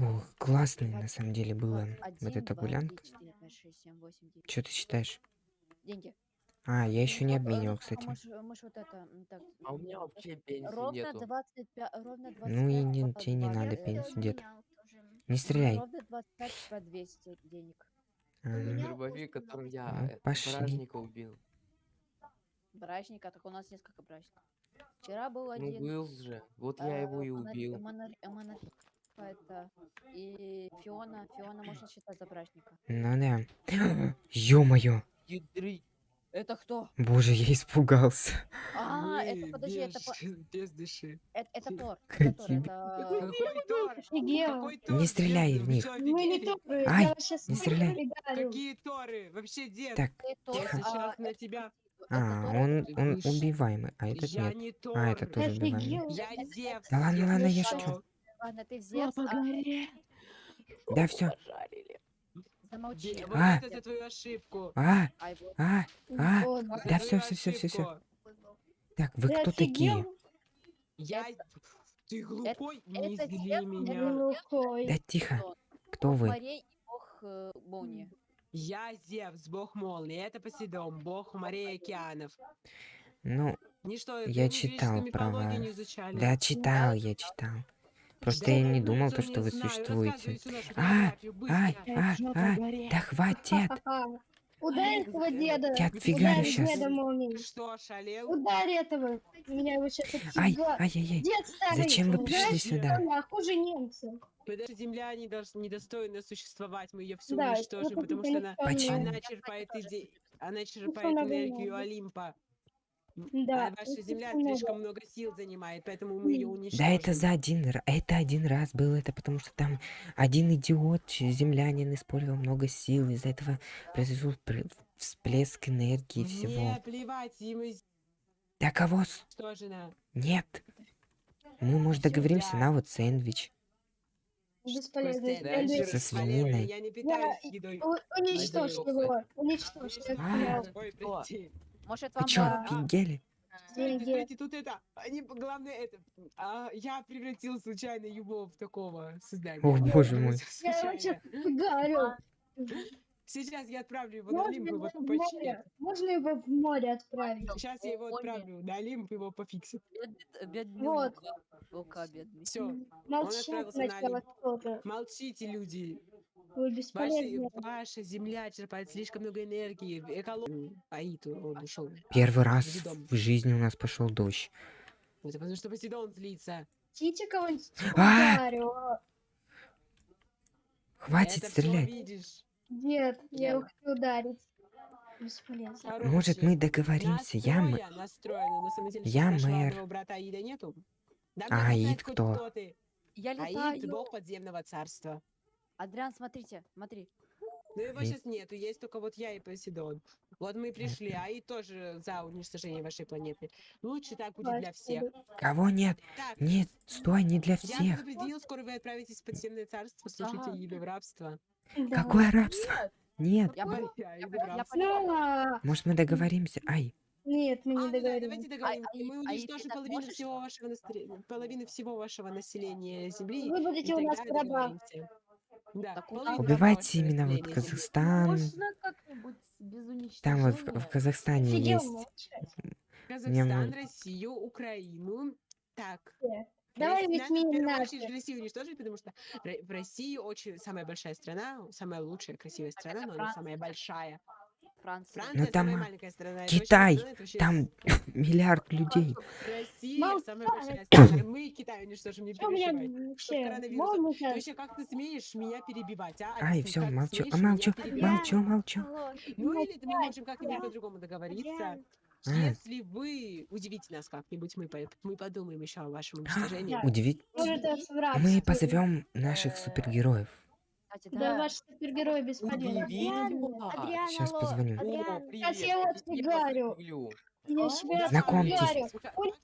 Ох, классно на самом деле было Вот, эта гулянка. Что ты считаешь? Деньги. А, я еще не э, обменивал, ну, кстати. А у меня вообще пенсии ровно нету. 25, ровно 25 Ну и не, тебе не 20. надо пенсию, дед. Не стреляй. Ровно 25 по 200 денег. А, У ну. меня Дробовик, которым я Ну, э, бражника убил. Брачника, так у нас несколько брачников. Вчера был Ну, один. был же. Вот э, я его и убил. Это и Фиона. Фиона можно считать за брачника. Ну да. Ё-моё. Это кто? Боже, я испугался. А, это подожди, это, без, дыши. это, Тор. Тор? Не стреляй в вы них. Мы не торы, Ай, сейчас не стреляй. Какие Торы? Вообще, дед, Так, тихо. сейчас а, на это- тебя... а, он, он убиваемый, а этот нет. А, это тоже убиваемый. Да ладно, ладно, я шучу. Ладно, ты а горе. Да все. Замолчи. А. за твою ошибку. А, а, а. За Да всё, всё, всё, всё. ошибку. Так, вы Ты кто такие? Я... Ты глупой? Не это зли меня. глухой. Да тихо. Кто вы? э, молнии. Я Зевс, бог молнии. Это Посейдон, бог морей и океанов. Ну, Ничто, Я читал про вас. да, читал, я читал. Просто я не думал, то, что вы существуете. А, ай, а, а, горе. да хватит. Ударь этого деда. Я отфигарю Ударь щас. деда молнией. Что, шалел? Ударь этого. Меня его сейчас Ай, отфига. ай-яй-яй. Дед старый. Зачем вы пришли сюда? нахуй, хуже. Потому что Земля не дос- недостойна существовать, мы ее всю Да, уничтожим, потому что она, Почему? она черпает, тоже иде- она много черпает энергию. Олимпа. М, Да, а ваша это Земля слишком много сил занимает, поэтому мы ее уничтожим. Да это за один раз. Это один раз было. Это потому что там один идиот, землянин, использовал много сил. Из-за этого произошел пр- всплеск энергии всего. Мне плевать, им Да кого? уничтожено. Нет. Мы, может, Всё, договоримся на вот сэндвич. Бесполезно. Да, Со свининой. Я не питаюсь едой. Уничтожь его. Уничтожь. А. Может, Вы вам чё, а, офигели? Стойте, стойте, тут это, они, главное это, а, я превратил случайно его в такого создания. О, боже мой. Я его сейчас фигарю. Сейчас я отправлю его на Можно Олимп, его его в море? починят. Можно его в море отправить? Сейчас я его отправлю на Олимп, его пофиксит. бедный, бедный Вот. Лука. Бедный. Все, Молчать отправился на Олимп. молчите, люди. Вы Ваши- бесполезны. ваша земля черпает слишком много энергии. Эколог... Аиту, он ушел. Первый раз в жизни у нас пошел дождь. Это потому что Посейдон злится. Хотите кого-нибудь А! Хватит стрелять. Нет, я его хочу ударить. Бесполезно. Может, мы договоримся. Я, м- Я мэр. А Аид кто? Я Аид летаю. бог подземного царства. Адриан, смотрите, смотри. Но его Аид. сейчас нету, есть только вот я и Посейдон. Вот мы пришли, Аид тоже за уничтожение вашей планеты. Лучше так будет для всех. Кого нет? Так, Нет, стой, не для я всех. предупредил, скоро вы отправитесь в подземное царство, слушайте Ага. Аида в рабство. Да. Какое рабство? Нет. Я, Ой, я. Ну, Может, мы договоримся? Ай, нет, мы А, не ну да, давайте договоримся. Аид- Мы Аид, уничтожим так половину можешь? всего вашего настре- половину всего вашего населения Земли. Вы и будете у нас в рабах. Да, убивайте именно вот. Казахстан. Можно как-нибудь без уничтожения? Там вот в, в Казахстане есть. молчать. Казахстан, мы- Россию, Украину. Так. Давай Рос- ведь надо в не первую наши. очередь Россию уничтожить, потому что в России очень самая большая страна, самая лучшая, красивая страна, но она самая большая. Франция. Франция там, а, Китай, Там миллиард людей. Россия Молчать. самая большая страна. Мы Китай уничтожим, не переживай. вообще как ты смеешь меня перебивать, а? Ай, все, молчу. А молчу, молчу, молчу. Ну или мы можем как-нибудь по-другому договориться. А. Если вы удивите нас как-нибудь, мы, по- мы подумаем еще о вашем уничтожении. Да. Удивить. Мы позовем наших супергероев. Кстати, Да, да. ваш супергерой бесполезен. Удивительно. Адриан, Сейчас алло, позвоню. О, привет. сейчас я его отфигарю. Я А? себя Знакомьтесь.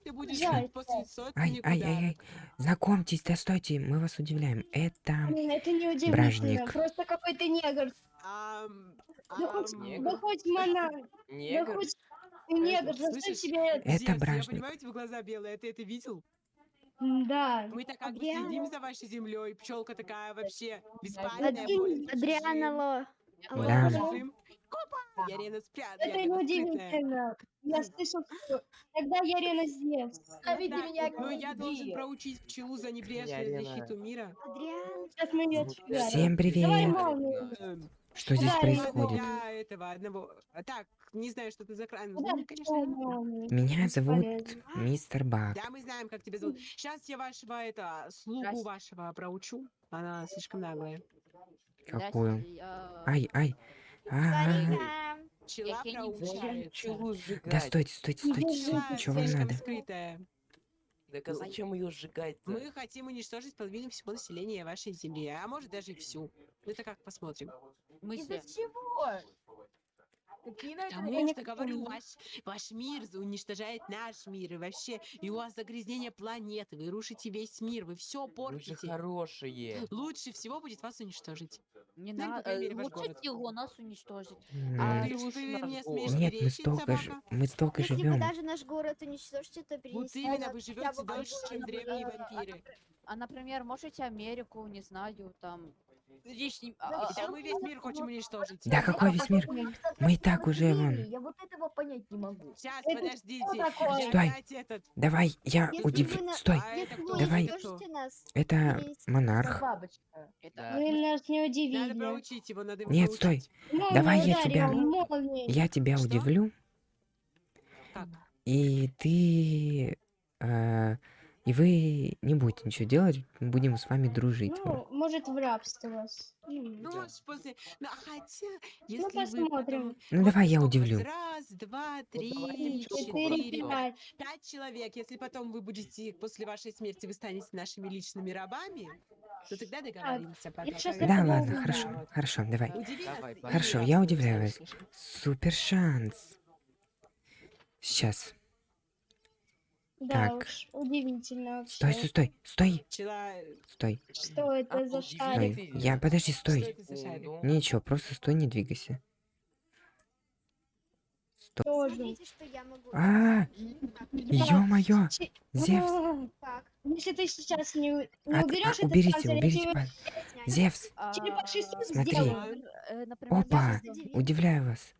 ты будешь жить после сотни Ай, ай, ай, ай. Знакомьтесь, да стойте, мы вас удивляем. Это Это не удивительно, Бражник. просто какой-то негр. Ам, Да хоть, негр? да хоть монах, да Негр? хоть негр, за что слышишь? тебе... Это Зевс, Я бражник. понимаю, у тебя глаза белые, а ты это видел? Да. Мы так как бы следим за вашей землей. Пчелка такая вообще алло. более Да. Копа! Ярина спрят. Это Ярина неудивительно. Я слышал, что тогда Ярина Зевс. Зовите Да, меня Ну, я должен проучить пчелу за небрежную защиту мира. Адриан. Сейчас мы ее отсюда. Всем Давай привет! молнию. Что здесь Да, происходит? Я этого одного... а, Так, не знаю, что ты за кран. Куда Ну, конечно? Меня зовут Бесполезно. мистер Бак. Да, мы знаем, как тебя зовут. Сейчас я вашего, это, слугу Здрасте. вашего проучу. Она слишком наглая. Какую? Я- Ай, ай. А, пчелу сжигать? Да стойте, стойте, стойте. Пчела Чё вам надо? Так а зачем ее сжигать-то? Мы хотим уничтожить половину всего населения вашей земли, а может даже и всю. Ну, Это как посмотрим. Смысле? Из-за чего? Какие на это Потому не что, говорю, ваш, ваш мир уничтожает наш мир, и вообще, и у вас загрязнение планеты, вы рушите весь мир, вы все Вы же портите. хорошие. Лучше всего будет вас уничтожить. Не Ну, по надо. крайней мере, ваш Лучше город. его нас уничтожить. А ты, ты мне смеешь Нет, мы перечить, столько же, собака? мы столько Если вы живем. даже наш город уничтожите, то Вот перенесите именно, вы хотя живете полгода. чем древние Э, вампиры. А, например, можете Америку, не знаю, там... Лишний... а, а, Да мы весь мир хотим уничтожить. Да какой весь мир? Мы и так уже вон. Я вот этого понять не могу. Сейчас, Это подождите. Стой. этот. Давай, я Если удив... вы на- Стой, А это Давай. нас, это монарх. Это-. Вы нас не Надо удивили. проучить его, надо его Нет, стой. Молния, Давай я тебя- его, молнией. Я тебя Что? удивлю, Как? и ты... э, и вы не будете ничего делать, мы будем с вами дружить. Ну, может, в рабство вас. Ну, Ну, Да. после... Ну, хотя, если вы посмотрим. потом... Ну давай я удивлю. Раз, два, три, Четыре, пять. пять человек. Если потом вы будете, после вашей смерти, вы станете нашими личными рабами, то тогда договоримся. сейчас Пока Да ладно, было хорошо, хорошо, давай. Удиви Давай. Хорошо, я удивляюсь. Супер шанс. Сейчас. Да Так. уж, удивительно вообще. Стой, стой, стой, стой, стой, Что это А, за шарик? стой. Я, подожди, стой. Ну, Ничего, просто стой, не двигайся. Стой. Тоже. Смотрите, что я могу. А, ё-моё, Зевс. А, Так, Если ты сейчас не, не От- а, уберешь этот уберите, я уберите, пан-. Зевс, а, Смотри. э, Опа. удивляю вас.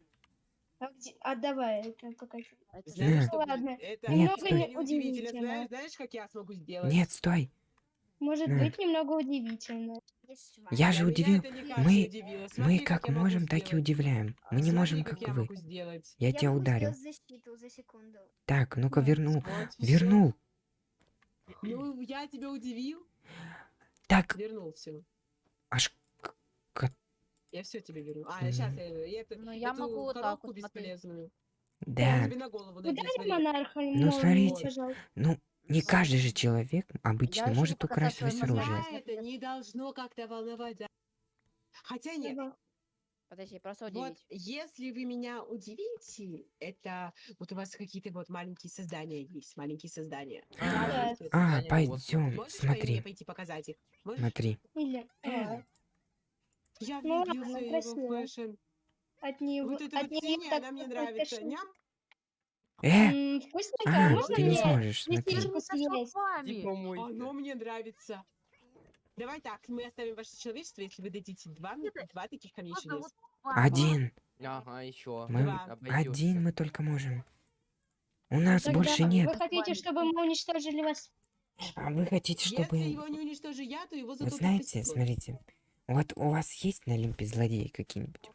А где- Отдавай это пока. это Знаешь, На. что Ладно. Это Нет, немного стой. Удивительно. Знаешь, знаешь, как я смогу сделать? Нет, стой. Может быть немного удивительно. Я же удивил. Мы, мы как можем, так и удивляем. Мы не можем, как вы. Я тебя ударил. сделать защиту за секунду. Так, ну-ка Да. верну. Вот, всё. Вернул. Ну, я тебя удивил. Так, Вернул все. аж Я все тебе верну. А, сейчас я, я эту, Ну, я эту могу вот так коробку вот бесполезную. Я Да. тебе на голову Ударь монарха Ну, смотрите. пожалуйста. Ну, не каждый же человек обычно ещё может мозгами. оружие. Это не должно как-то волновать. да. Хотя нет. Подожди, просто вот удивить. если вы меня удивите, это вот у вас какие-то вот маленькие создания есть, маленькие создания. А, А, вот, пойдем, по смотри, пойти показать их? Можешь? смотри. Или а, Я Ну ладно, влюбился в его фэшн. от него Вот это от вот так она мне нравится. кошель. Ням. Э, Вкусненько, а, можно ты не сможешь, листичку съесть? Иди помойся. Оно мне нравится. Давай так, мы оставим ваше человечество, если вы дадите два, мне- два таких камней чудес. Один. Ага, еще. Мы один мы только можем. У нас Тогда больше нет. Вы хотите, чтобы мы уничтожили вас? А вы хотите, чтобы... Если его не уничтожу я, то его Вы зато знаете, смотрите, вот у вас есть на Олимпе злодеи какие-нибудь?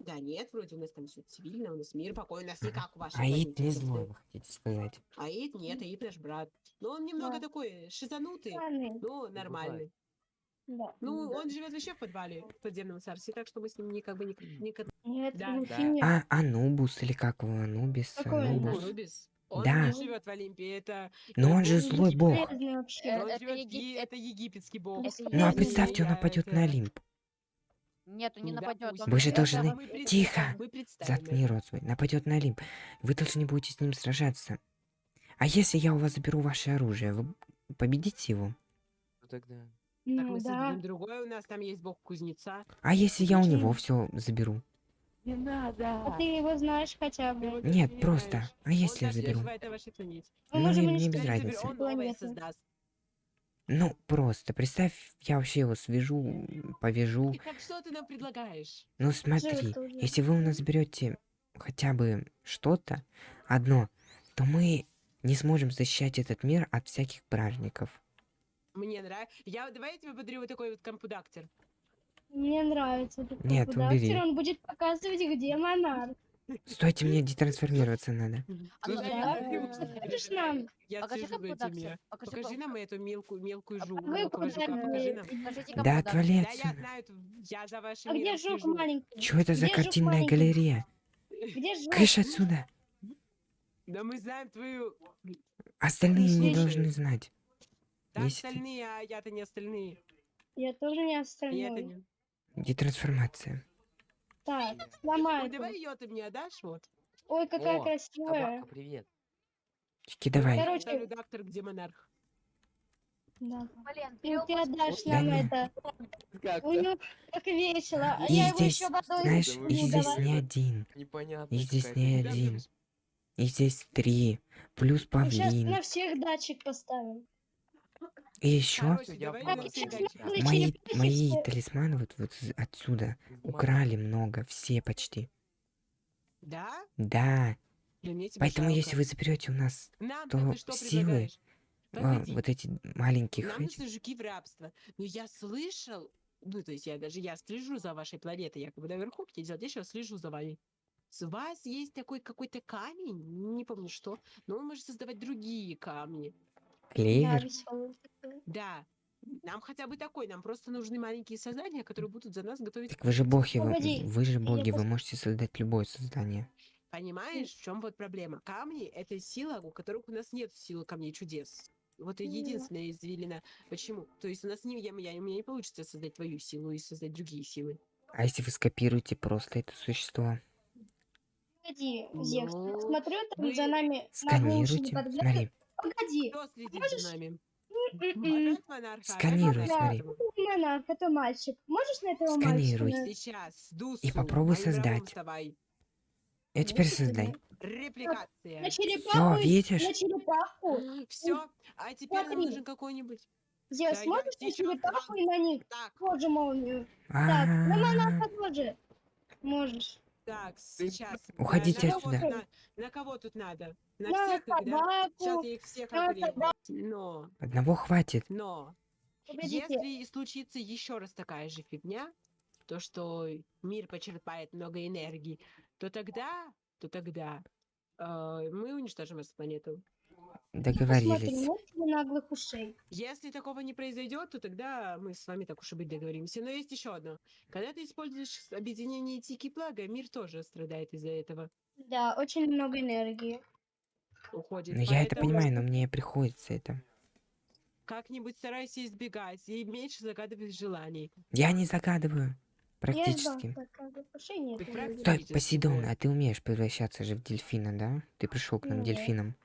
Да нет, вроде у нас там все цивильно, у нас мир, покой, у нас не Ага. как у вашей Аид планете, не злой, вы хотите сказать. Аид нет, Аид наш брат. Но он немного Да. такой шизанутый, Ладно, но нормальный. да. Ну, он живет вообще в подвале, в подземном царстве, так что мы с ним никак бы никак... никак... Нет, Да. Да. нет. А, Анубус или как его, Анубис, Какой Анубус. Анубис. Он Да. не живет в Олимпе, это... Но он же злой бог. Э, это египетский бог. Ну а представьте, он нападет на Олимп. Нет, он не Ну, нападет. Вы же должны- Тихо! Заткни рот свой. Нападет на Олимп. Вы должны будете с ним сражаться. А если я у вас заберу ваше оружие, вы победите его? Что тогда? Так Ну мы да. создадим другое, у нас там есть бог кузнеца. А если я у него все заберу? Не надо. А ты его знаешь хотя бы. Нет, не просто. знаешь. А если я заберу? Ну, можем мне- мне без разницы. Ну, просто представь, я вообще его свяжу, повяжу. И Так что ты нам предлагаешь? Ну смотри, если вы у нас берете хотя бы что-то одно, то мы не сможем защищать этот мир от всяких бражников. Мне нравится. Я, давай я тебе подарю вот такой вот компудактор. Мне нравится этот Нет, компудактор, убери. Он будет показывать, где монарх. Стойте, мне детрансформироваться надо. А ну, Покажешь нам? Я Покажи этими. Покажи нам эту мелкую, мелкую жу. Вы мелкого жука, куда покажи мне- нам. Покажите Да отвали Да, я отсюда. я за вашим А где жук маленький? Чё это за картинная маленький? галерея? Где жук? Кыш отсюда! Да мы знаем твою... Остальные не должны знать. Да, остальные, а я-то не остальные. Я тоже не остальной. Не... Детрансформация. Так, сломай. давай ее ты мне отдашь, вот. Ой, какая О, красивая. Собака, привет. Чики, давай. Короче- доктор, где монарх. Да. Блин, Ну, вперед. ты отдашь Да нам не. это. Как Ой, ну, как весело. А И я его здесь, еще водой знаешь, не и здесь не один. Непонятно. И здесь не один. И здесь три. Плюс Сейчас павлин. на всех датчик поставим. И еще Я сейчас мои, мои талисманы вот, вот отсюда украли много, все почти. Да? Да. Поэтому жалко. если вы заберете у нас Нам то что силы, а, вот эти маленьких нам этих- нужны жуки в рабство. Но я слышал, ну, то есть я даже, я слежу за вашей планетой, якобы наверху, где делать еще слежу за вами. С вас есть такой какой-то камень, не помню что, но он может создавать другие камни. Да, клевер. веселый такой. Да. Нам хотя бы такой, нам просто нужны маленькие создания, которые будут за нас готовить. Так вы же боги, вы, Погоди, вы же я боги, вы пос- можете создать любое создание. Понимаешь, в чем вот проблема? Камни — это сила, у которых у нас нет силы камней чудес. Вот и единственная извилина. Почему? То есть у нас не, я, я- у меня не получится создать твою силу и создать другие силы. А если вы скопируете просто это существо? Погоди, Зевс, Ну, смотрю, там вы за нами на уши не Сканируйте. подглядывает. Смотри, Погоди, Кто следит можешь- за нами? Опять монарха? опять Сканируй, смотри. монарх, это мальчик. Можешь на этого Сканируй. мальчика? Сейчас, Дусу, И попробуй создать. вставай. я теперь создай. Репликация. На черепаху, Всё, видишь? на черепаху. Все, а теперь нам Смотри. нужен какой-нибудь. Зевс, Да я можешь на черепаху и на них Так, тоже молнию? Так, на А, монарха тоже. Можешь. Так, сейчас. Да, Уходите на кого отсюда. тут на- На кого тут надо? На На всех да? Сейчас я их всех собаку. Но, Одного хватит. но, Погодите, если случится еще раз такая же фигня, то, что мир почерпает много энергии, то тогда, то тогда э, мы уничтожим эту планету. Договорились. нет наглых ушей. Если такого не произойдет, то тогда мы с вами так уж и быть договоримся. Но есть еще одно. Когда ты используешь объединение Тики Плага, мир тоже страдает из-за этого. Да, очень много энергии. Уходит. Ну я это понимаю, но мне приходится это. Как-нибудь старайся избегать и меньше загадывать желаний. Я не загадываю. Практически. Стой, Посейдон, а ты умеешь превращаться же в дельфина, да? Ты пришел к нам Нет. дельфином.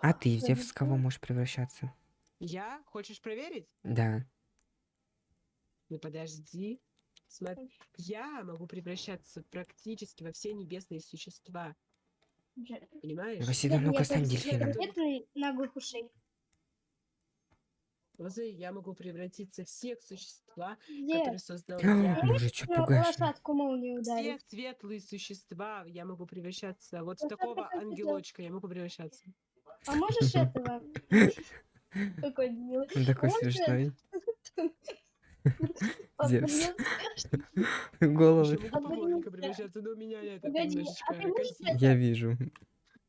А ты, Да Зевс, в кого можешь превращаться? Я? Хочешь проверить? Да. Ну подожди. Смотри. Я могу превращаться практически во все небесные существа. Понимаешь? Нет, ну-ка нет, стань дельфином. Нет ли Лозы, я могу превратиться в всех существа, Где? которые создал А, я. Ну, пугаешь? лошадку молнию Все ударить. светлые существа я могу превращаться. Вот в Ну, такого ангелочка я могу превращаться. А можешь этого? Какой милый. Он такой смешной. А, Зевс. Головы. А. Я вижу.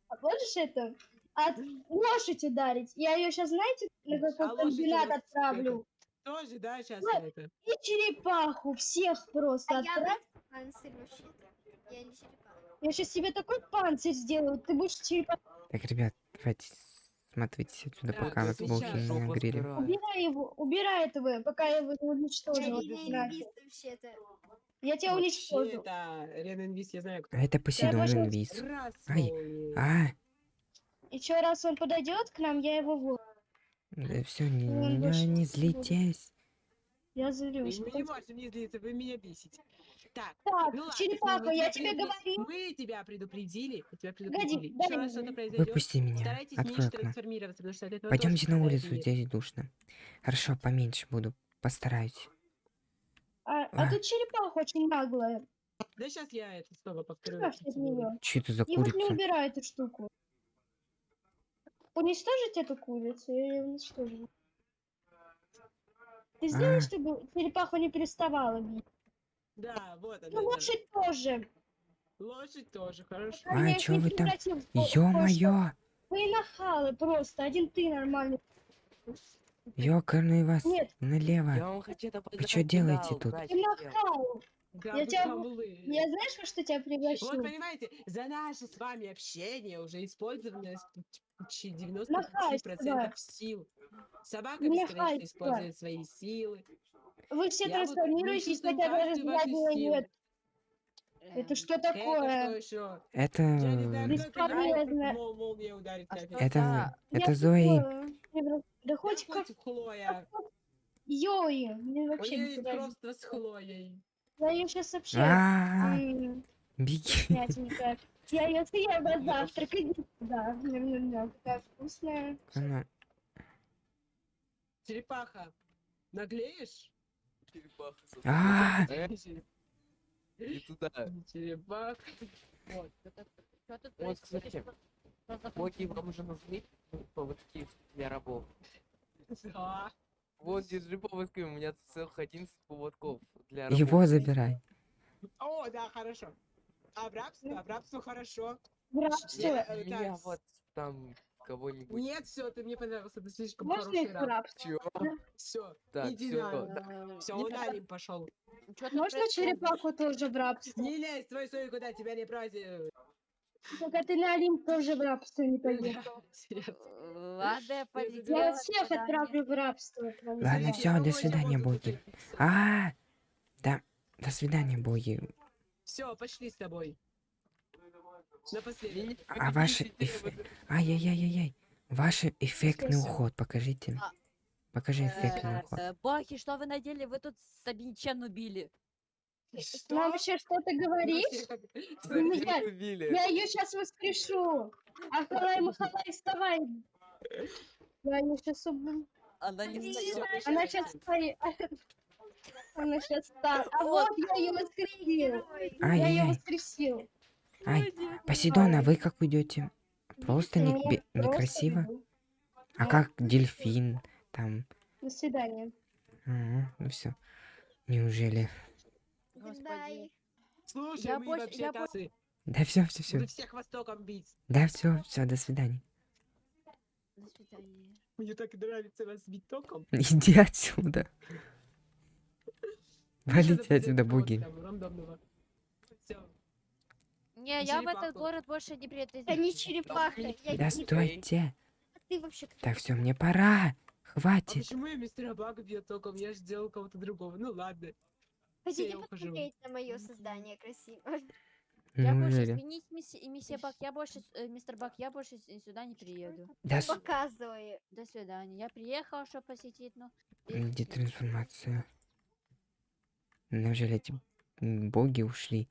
А можешь это? От лошадь ударить. Я ее сейчас, знаете, на А какой лошадь комбинат отправлю. Тоже, да, сейчас Вот. это. И черепаху всех просто А я отправь. Панцирь вообще-то. Я не черепаха. Я сейчас себе такой панцирь сделаю. Ты будешь черепаху. Так, ребят, давайте смотрите отсюда, Так, пока вас боги не нагрели. Убирай его, убирай этого, пока я его не Я уничтожу. Я тебя уничтожу. это Рен Инвиз, я знаю, кто. А это Посейдон инвиз. Ай. А, Еще раз он подойдет к нам, я его в все, не, Он не, не не злитесь. Я злюсь. Мы не можем не злиться, вы меня бесите. Так, Так, ну ладно, черепаха, я тебе говорил. Мы тебя предупредили. Мы тебя Погоди, предупредили. дай Еще раз мне. что-то произойдет. Выпусти меня. Старайтесь Открой окно. трансформироваться, потому что от этого Пойдемте на улицу, мир. здесь душно. Хорошо, поменьше буду. Постараюсь. А, а А. тут черепаха очень наглая. Да сейчас я это снова повторю. Что это за И вот не курица? убирай эту штуку. Уничтожить эту курицу или уничтожить? Ты сделай, А. чтобы черепаха не переставала бить. Да, вот она. Ну, лошадь тоже. Лошадь тоже, хорошо. А, их чё вы там? Ё-моё! Вы нахалы просто. Один ты нормальный. Ёкарный вас Нет, налево. Я вам хочу-то чё делаете тут? ты нахал. Да, Я вы тебя- хамлы. Я знаешь, во что тебя приглашу? Вот понимаете, за наше с вами общение уже использовано с почти Нахай 95% сюда. сил. Собака бесконечно использует свои силы. Вы все Я вот- мы трансформируетесь, чувствуем хотя заднего силу. нет. Это Эм, что Это такое? что еще? Это... Я не знаю, Бесполезно. мол- молния ударит А тебя что. Это... за- Это Я Зои. Да хоть как... Хлоя. Йои. Мне У вообще нее не есть нравится. просто с Хлоей. Я ее сейчас вообще... А, беги. Я ее съем на завтрак, иди сюда. Ням-ням-ням, такая вкусная. Черепаха, наглеешь? А, Э, И туда. Черепаха. Вот. Что тут Вот, происходит? кстати, Боги вам уже нужны? Ну, Поводки для рабов. Да. Вот, держи поводки, у меня тут целых 11 поводков для его забирай. О, да, хорошо. А в рабство? В рабство хорошо. Рабство. Я- У э, меня так, вот там кого-нибудь. Нет, все, ты мне понравился, ты слишком Можно хороший в раб. рабство? Чё? Все, Так, иди всё, на. Э, Все, он на Олимп пошел. Можно черепаху тоже в рабство? Не лезь, твой сой куда тебя не праздник. Только ты на Олимп тоже в рабство не пойдешь. Э, Ладно, я Я полетела. вас всех отправлю в рабство. Ладно, всё, до свидания, боги. А, да. До свидания, боги. Все, пошли с тобой. Напоследок. А ваши... эф- Ай-яй-яй-яй-яй. Ваш эффектный уход, покажите. А, Покажи эффектный Э, уход. э, Боги, что вы надели? Вы тут Сабинчен убили. Нам еще что-то говоришь? Ну, я-. Я ее сейчас воскрешу. Ахалай, махалай, вставай. Я ее сейчас убью. Она не. Она сейчас стоит. Она сейчас встала. А вот я ее воскресил. Я ее воскресил. Ай, Посейдон, а вы как уйдете? Просто не, просто некрасиво. А как дельфин? Там... До свидания. Ага, ну все. Неужели? Господи. Слушай, Я мы больше- вообще я тасы. Да все, все, все. Буду всех востоком бить. Да все, все, до свидания. До свидания. Мне так нравится вас бить током. Иди отсюда. Валите отсюда, боги. Не, я в этот город больше не приеду. Это не черепаха. Да стойте. А ты вообще кто? Так, все, мне пора. А Хватит. почему я мистера Бага бью током? Я же сделал кого-то другого. Ну ладно. Хотите я ухожу. посмотреть на мое создание красивое? Я больше Неужели? изменить мисси- миссия Бак, я больше, э, мистер Бак, я больше с- сюда не приеду. Да, с- Показываю. До свидания. Я приехала, чтобы посетить, но... где трансформация? Неужели эти боги ушли?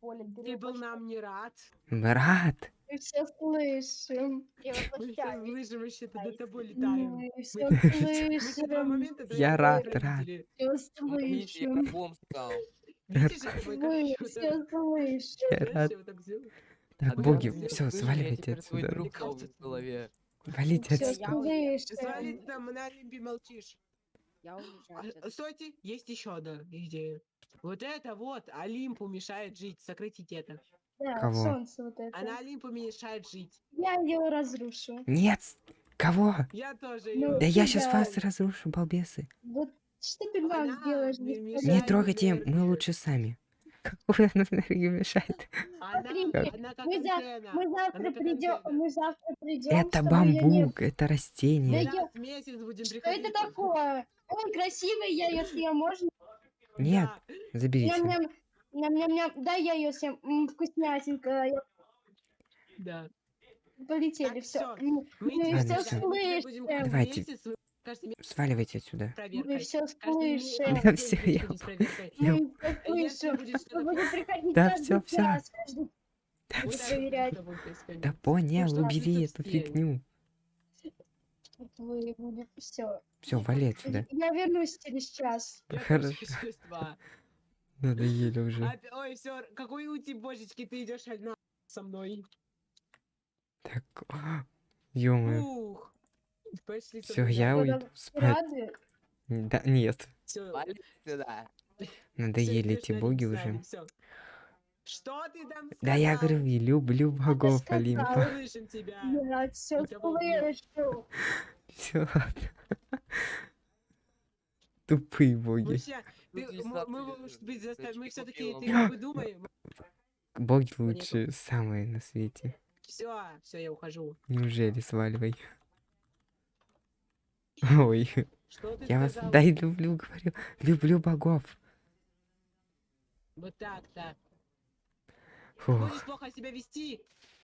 Ты был нам не рад. Брат! Мы все слышим. Мы все слышим, вообще то до тобой летаем. Мы все слышим. момента до Я этого рад, родители. рад. Все Помогите, я слышим. рабом стал. Видишь, Мы все слышим. Я Знаешь, рад. я вот так боги, все, я сваливайте теперь твой отсюда. друг в голове. Валите Все отсюда. слышим. Свалить там на Олимпе молчишь. Я А, уезжаю. отсюда. Стойте, есть еще одна идея. Вот это вот Олимпу мешает жить. Сократите это. Да, Кого? солнце вот это. Она Олимпу мешает жить. Я ее разрушу. Нет! Кого? Я тоже Ну, Да я сейчас вас разрушу, балбесы. Вот что ты нам Она сделаешь? не Не трогайте, мы лучше сами. Какую она энергию мешает? Мы завтра придем, антенна. мы завтра придем. Это бамбук, это растение. Да я- Что это такое? Он красивый, я ее съем, можно? Нет, Да. заберите. Ням-ням-ням, да, я ее съем, М, вкуснятенькая. Да. Полетели, Так, все. всё. Мы все будем слышим. Давайте. месяц Каждый месяц Сваливайте отсюда. Мы все Каждый месяц слышим. Да всё, будешь я ходить с проверкой. Я- Мы если слышим. будет приходить Да каждый всё, всё. час, каждый Да всё проверять. будет происходить. Да понял, убери эту фигню. Вы все. Все, вали отсюда. Я вернусь через час. Я Хорошо. Надоели уже. Ой, все, какой ути, божечки, ты идешь одна со мной. Так, ё Ух. Пошли со Все, я уйду спать. Да, нет. Всё, Надоели эти боги уже. Что ты там Да я говорю, и люблю богов. Олимпа. Тебя. Я все тебя слышу. Все, ладно. Тупые боги. Вообще, ты, лиса мы, может быть, заставим, мы все-таки, ты бы думай. Боги лучшие, самые на свете. Все, все, я ухожу. Неужели сваливай? Ой, Что ты я вас, сказал? да и люблю, говорю, люблю богов. Вот так, так. Фух, Будешь плохо себя вести,